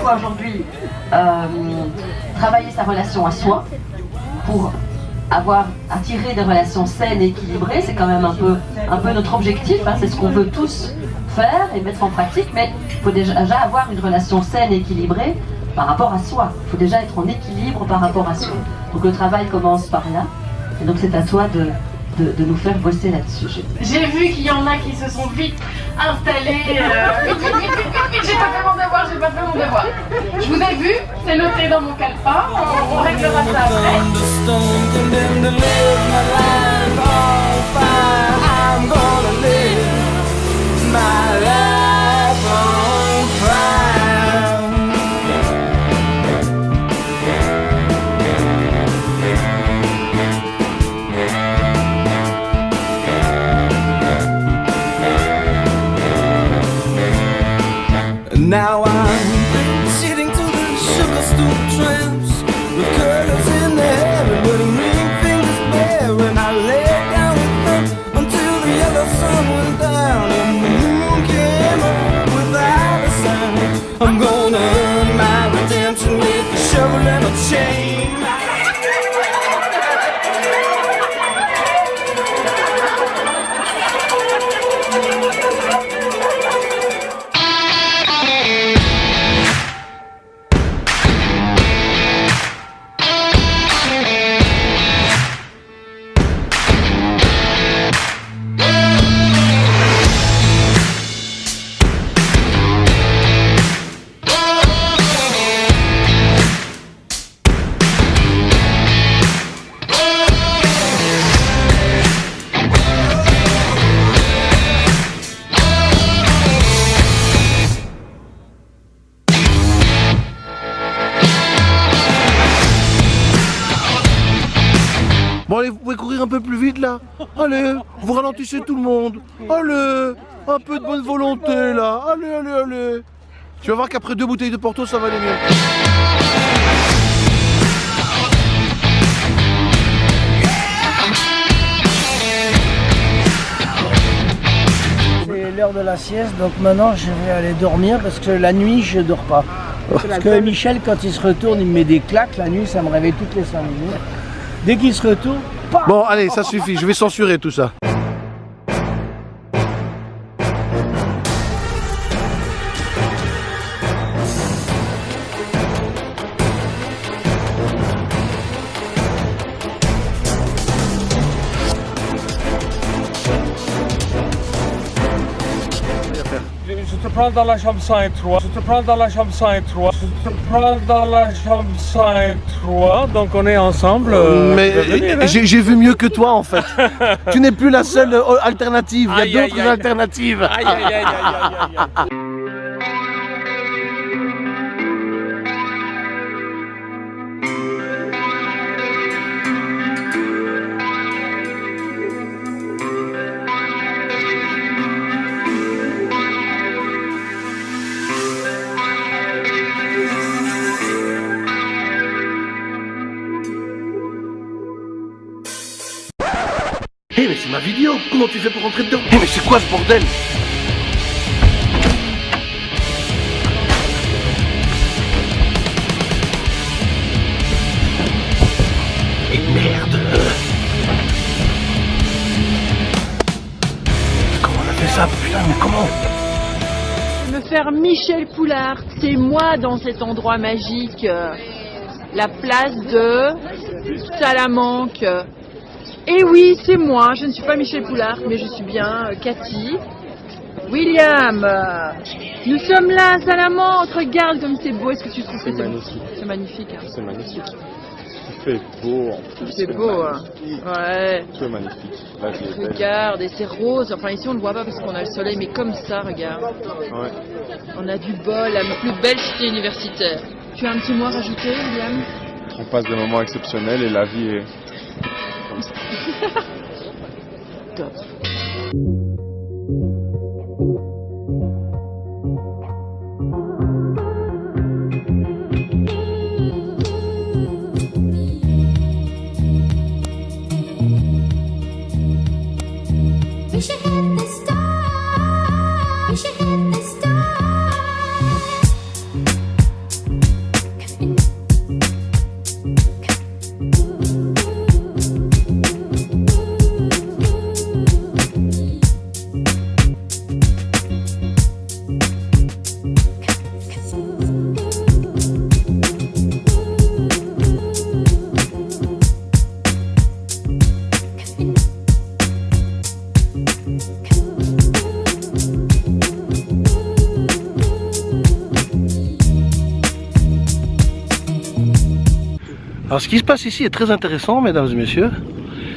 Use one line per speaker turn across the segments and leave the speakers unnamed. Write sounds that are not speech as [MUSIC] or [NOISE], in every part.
toi aujourd'hui euh, travailler sa relation à soi pour avoir attiré des relations saines et équilibrées. C'est quand même un peu, un peu notre objectif, hein, c'est ce qu'on veut tous faire et mettre en pratique, mais il faut déjà avoir une relation saine et équilibrée par rapport à soi. Il faut déjà être en équilibre par rapport à soi. Donc le travail commence par là, et donc c'est à toi de, de, de nous faire bosser là-dessus.
J'ai vu qu'il y en a qui se sont vite installés. euh, vite, vite, vite, j'ai pas fait mon devoir, j'ai pas fait mon devoir. Je vous ai vu, c'est noté dans mon calepin, on, on réglera ça après.
change.
Bon allez, vous pouvez courir un peu plus vite là Allez, vous ralentissez tout le monde Allez, un peu de bonne volonté là Allez, allez, allez Tu vas voir qu'après deux bouteilles de Porto, ça va aller mieux.
C'est l'heure de la sieste, donc maintenant je vais aller dormir parce que la nuit je dors pas. Parce que Michel, quand il se retourne, il me met des claques. La nuit, ça me réveille toutes les 5 minutes. Dès qu'il se retourne,
Bon, allez, ça suffit, je vais censurer tout ça.
Je te prends dans la chambre 103. Je te prends dans la chambre 103. Prends dans la chambre 103. Donc on est ensemble. euh,
Mais
hein.
j'ai vu mieux que toi en fait. tu n'es plus la seule euh, alternative, il y a d'autres alternatives.
Aïe, aïe, aïe, aïe, aïe, aïe, aïe.
C'est ma vidéo, comment tu fais pour rentrer dedans Hé mais c'est quoi ce bordel? Et merde Comment on a fait ça Putain mais comment?
Me faire Michel Poulard. C'est moi dans cet endroit magique, la place de Salamanque. Et oui, c'est moi. Je ne suis pas Michel Poulard, mais je suis bien euh, Cathy. William, euh, nous sommes là à Salamanque. Regarde comme c'est beau. Est-ce que tu trouves que c'est magnifique C'est magnifique. hein.
C'est magnifique. Il fait beau en plus.
C'est beau, hein. Ouais.
C'est magnifique. Belle.
Regarde, et c'est rose. Enfin, ici, on le voit pas parce qu'on a le soleil, mais comme ça, regarde.
Ouais.
On a du bol, la plus belle cité universitaire. Tu as un petit mot à rajouter, William?
On passe des moments exceptionnels et la vie est comme ça. [LAUGHS]
Alors ce qui se passe ici est très intéressant, mesdames et messieurs.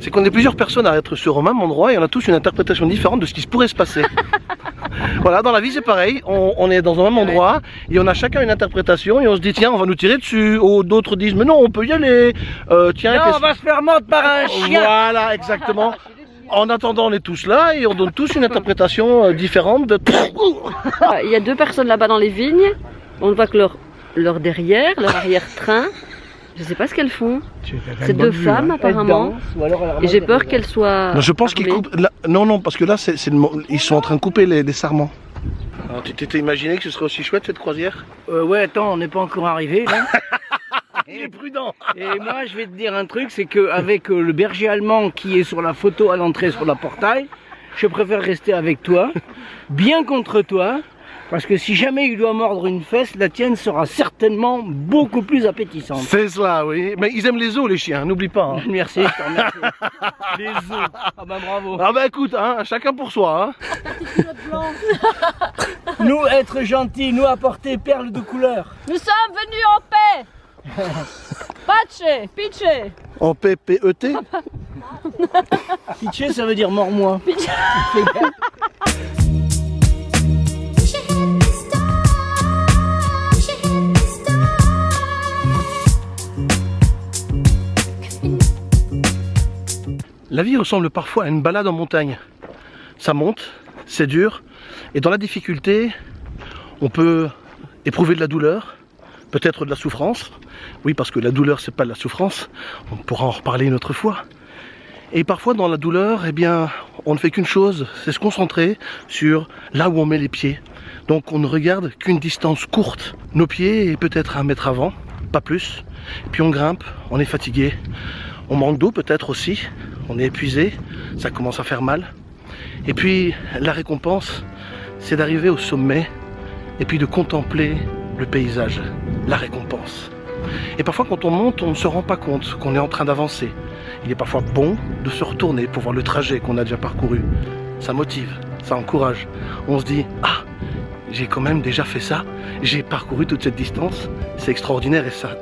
C'est qu'on est plusieurs personnes à être sur un même endroit et on a tous une interprétation différente de ce qui se pourrait se passer. [LAUGHS] voilà, dans la vie c'est pareil, on, on est dans un même endroit et on a chacun une interprétation et on se dit tiens on va nous tirer dessus, ou d'autres disent mais non on peut y aller, Euh, tiens
on va se faire mordre par un chien.
Voilà, exactement. En attendant on est tous là et on donne tous une interprétation euh, différente de... [LAUGHS]
Il y a deux personnes là-bas dans les vignes. On voit que leur, leur derrière, leur arrière-train, je sais pas ce qu'elles font. C'est deux femmes apparemment. Et j'ai peur qu'elles soient.
Non, je pense qu'ils coupent. là- non, non, parce que là, c'est, ils sont en train de couper les, les sarments. Alors, tu t'étais imaginé que ce serait aussi chouette cette croisière?
Euh, ouais, attends, on n'est pas encore arrivé là. [LAUGHS]
Il est prudent
Et moi, je vais te dire un truc, c'est qu'avec le berger allemand qui est sur la photo à l'entrée sur la portail, je préfère rester avec toi, bien contre toi, parce que si jamais il doit mordre une fesse, la tienne sera certainement beaucoup plus appétissante.
C'est cela, oui. Mais ils aiment les os, les chiens, n'oublie pas. hein. [LAUGHS]
Merci, je te remercie. [LAUGHS] Les os. Ah bah bravo.
Ah bah écoute, hein, chacun pour soi. Hein. [LAUGHS]
Nous être gentils, nous apporter perles de couleur.
Nous sommes venus en paix Pache, pitché
En PPET
Pitché, ça veut dire mors-moi.
La vie ressemble parfois à une balade en montagne. Ça monte, c'est dur, et dans la difficulté, on peut éprouver de la douleur, peut-être de la souffrance. Oui, parce que la douleur, c'est pas de la souffrance. On pourra en reparler une autre fois. Et parfois, dans la douleur, eh bien, on ne fait qu'une chose, c'est se concentrer sur là où on met les pieds. Donc, on ne regarde qu'une distance courte. Nos pieds et peut-être un mètre avant, pas plus. Puis on grimpe, on est fatigué, on manque d'eau peut-être aussi, on est épuisé, ça commence à faire mal. Et puis la récompense, c'est d'arriver au sommet et puis de contempler le paysage, la récompense. Et parfois quand on monte, on ne se rend pas compte qu'on est en train d'avancer. Il est parfois bon de se retourner pour voir le trajet qu'on a déjà parcouru. Ça motive, ça encourage. On se dit, ah, j'ai quand même déjà fait ça, j'ai parcouru toute cette distance, c'est extraordinaire et ça,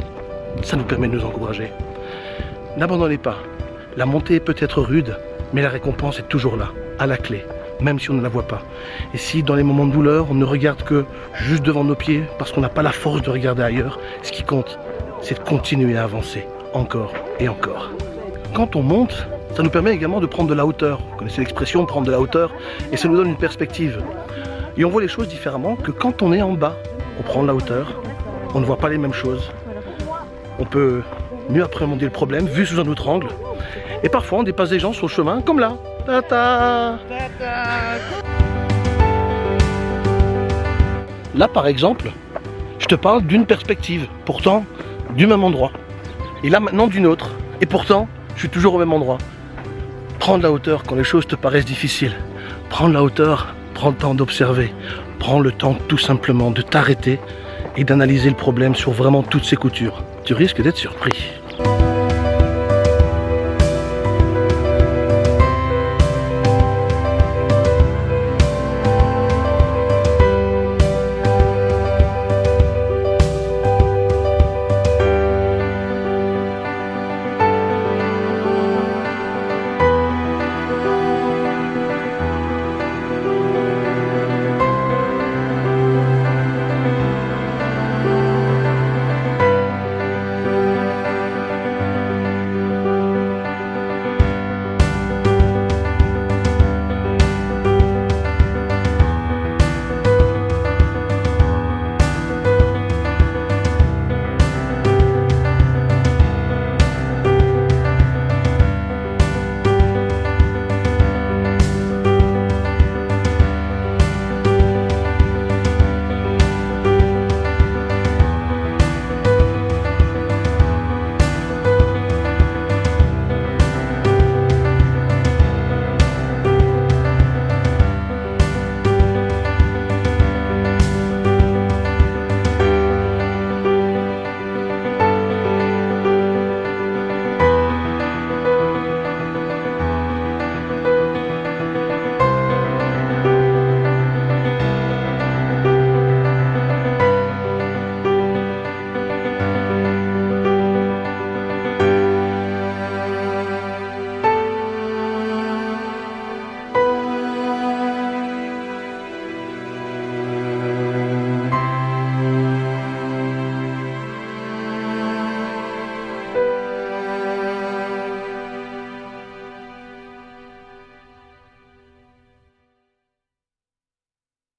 ça nous permet de nous encourager. N'abandonnez pas. La montée peut-être rude, mais la récompense est toujours là, à la clé, même si on ne la voit pas. Et si dans les moments de douleur, on ne regarde que juste devant nos pieds, parce qu'on n'a pas la force de regarder ailleurs, ce qui compte, c'est de continuer à avancer, encore et encore. Quand on monte, ça nous permet également de prendre de la hauteur. Vous connaissez l'expression prendre de la hauteur, et ça nous donne une perspective. Et on voit les choses différemment que quand on est en bas, on prend de la hauteur, on ne voit pas les mêmes choses. On peut mieux appréhender le problème vu sous un autre angle. Et parfois on dépasse des gens sur le chemin comme là. Là par exemple, je te parle d'une perspective, pourtant du même endroit. Et là maintenant d'une autre. Et pourtant, je suis toujours au même endroit. Prends de la hauteur quand les choses te paraissent difficiles. Prends de la hauteur, prends le temps d'observer. Prends le temps tout simplement de t'arrêter et d'analyser le problème sur vraiment toutes ses coutures. Tu risques d'être surpris.